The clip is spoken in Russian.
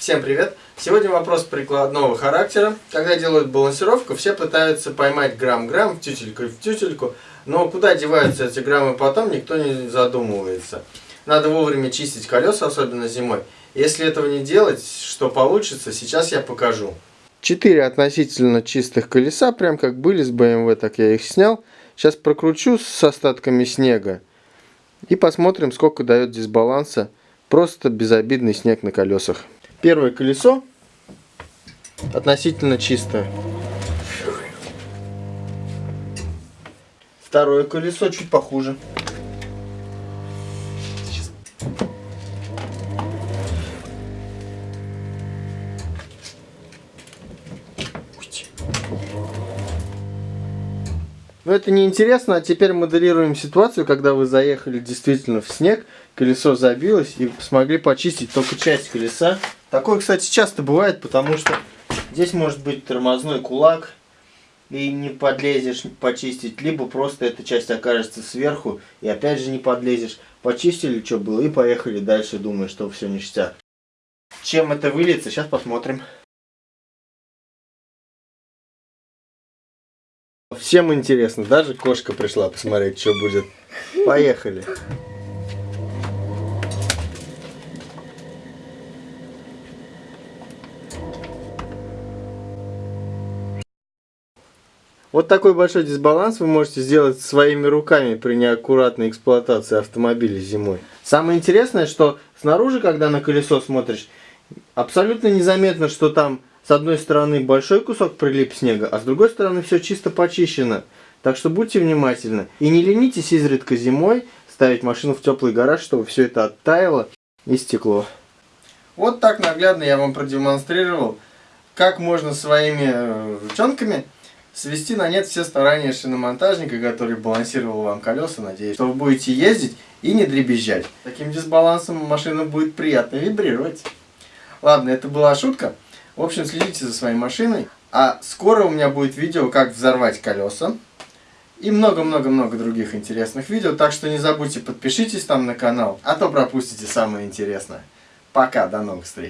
Всем привет! Сегодня вопрос прикладного характера. Когда делают балансировку, все пытаются поймать грамм-грамм в тютельку в тютельку, но куда деваются эти граммы потом, никто не задумывается. Надо вовремя чистить колеса, особенно зимой. Если этого не делать, что получится, сейчас я покажу. Четыре относительно чистых колеса, прям как были с BMW, так я их снял. Сейчас прокручу с остатками снега и посмотрим, сколько дает дисбаланса. Просто безобидный снег на колесах. Первое колесо относительно чистое. Второе колесо чуть похуже. Но это не интересно, а теперь моделируем ситуацию, когда вы заехали действительно в снег, колесо забилось и смогли почистить только часть колеса. Такое, кстати, часто бывает, потому что здесь может быть тормозной кулак, и не подлезешь почистить, либо просто эта часть окажется сверху, и опять же не подлезешь. Почистили, что было, и поехали дальше, думая, что все ништяк. Чем это выльется, сейчас посмотрим. Всем интересно, даже кошка пришла посмотреть, что будет. Поехали. Вот такой большой дисбаланс вы можете сделать своими руками при неаккуратной эксплуатации автомобиля зимой. Самое интересное, что снаружи, когда на колесо смотришь, абсолютно незаметно, что там с одной стороны большой кусок прилип снега, а с другой стороны все чисто почищено. Так что будьте внимательны. И не ленитесь изредка зимой ставить машину в теплый гараж, чтобы все это оттаяло и стекло. Вот так наглядно я вам продемонстрировал, как можно своими э, ручонками свести на нет все старания шиномонтажника, который балансировал вам колеса, надеюсь, что вы будете ездить и не дребезжать. Таким дисбалансом машина будет приятно вибрировать. Ладно, это была шутка. В общем, следите за своей машиной. А скоро у меня будет видео, как взорвать колеса. И много-много-много других интересных видео. Так что не забудьте, подпишитесь там на канал, а то пропустите самое интересное. Пока, до новых встреч.